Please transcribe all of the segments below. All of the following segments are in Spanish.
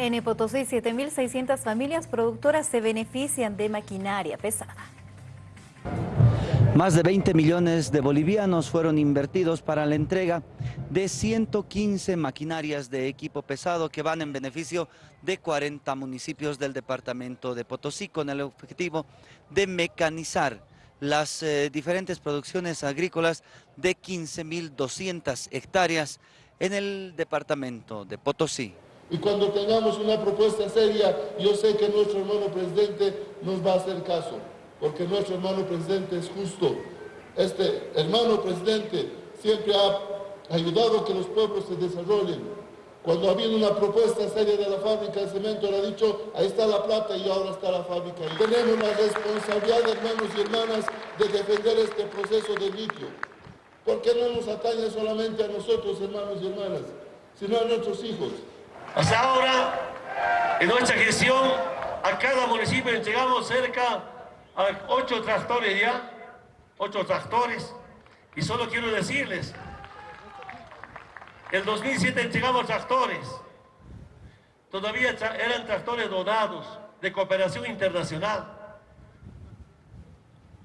En Potosí, 7.600 familias productoras se benefician de maquinaria pesada. Más de 20 millones de bolivianos fueron invertidos para la entrega de 115 maquinarias de equipo pesado que van en beneficio de 40 municipios del departamento de Potosí con el objetivo de mecanizar las eh, diferentes producciones agrícolas de 15.200 hectáreas en el departamento de Potosí. Y cuando tengamos una propuesta seria, yo sé que nuestro hermano presidente nos va a hacer caso, porque nuestro hermano presidente es justo. Este hermano presidente siempre ha ayudado a que los pueblos se desarrollen. Cuando ha habido una propuesta seria de la fábrica de cemento, le ha dicho, ahí está la plata y ahora está la fábrica. Y tenemos la responsabilidad, hermanos y hermanas, de defender este proceso de litio. Porque no nos atañe solamente a nosotros, hermanos y hermanas, sino a nuestros hijos. Hasta ahora, en nuestra gestión, a cada municipio entregamos cerca a ocho tractores ya, ocho tractores, y solo quiero decirles, el 2007 entregamos tractores, todavía eran tractores donados de cooperación internacional,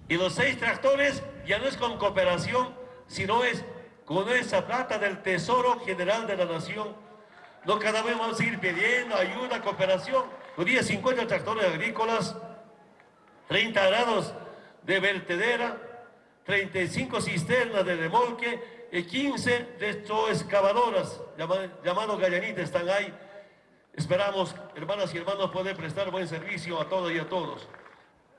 y los seis tractores ya no es con cooperación, sino es con esa plata del Tesoro General de la Nación, no cada vez vamos a seguir pidiendo ayuda, cooperación. Hoy día 50 tractores agrícolas, 30 grados de vertedera, 35 cisternas de remolque y 15 excavadoras llamados gallanitas están ahí. Esperamos, hermanas y hermanos, poder prestar buen servicio a todos y a todos.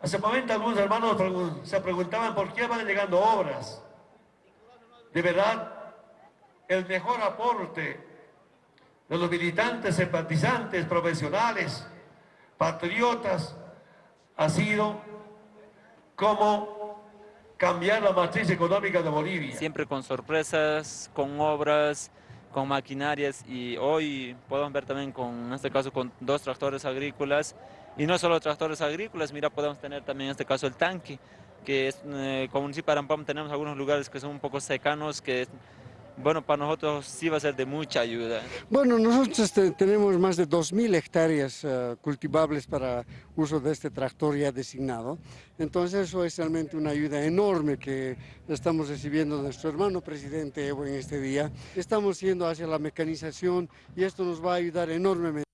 Hace momento algunos hermanos se preguntaban por qué van llegando obras. De verdad, el mejor aporte de los militantes, simpatizantes, profesionales, patriotas, ha sido como cambiar la matriz económica de Bolivia. Siempre con sorpresas, con obras, con maquinarias y hoy podemos ver también con, en este caso, con dos tractores agrícolas y no solo tractores agrícolas, mira, podemos tener también en este caso el tanque, que es, eh, como municipio de Arampam tenemos algunos lugares que son un poco secanos, que bueno, para nosotros sí va a ser de mucha ayuda. Bueno, nosotros este, tenemos más de 2.000 hectáreas eh, cultivables para uso de este tractor ya designado. Entonces eso es realmente una ayuda enorme que estamos recibiendo de nuestro hermano presidente Evo en este día. Estamos yendo hacia la mecanización y esto nos va a ayudar enormemente.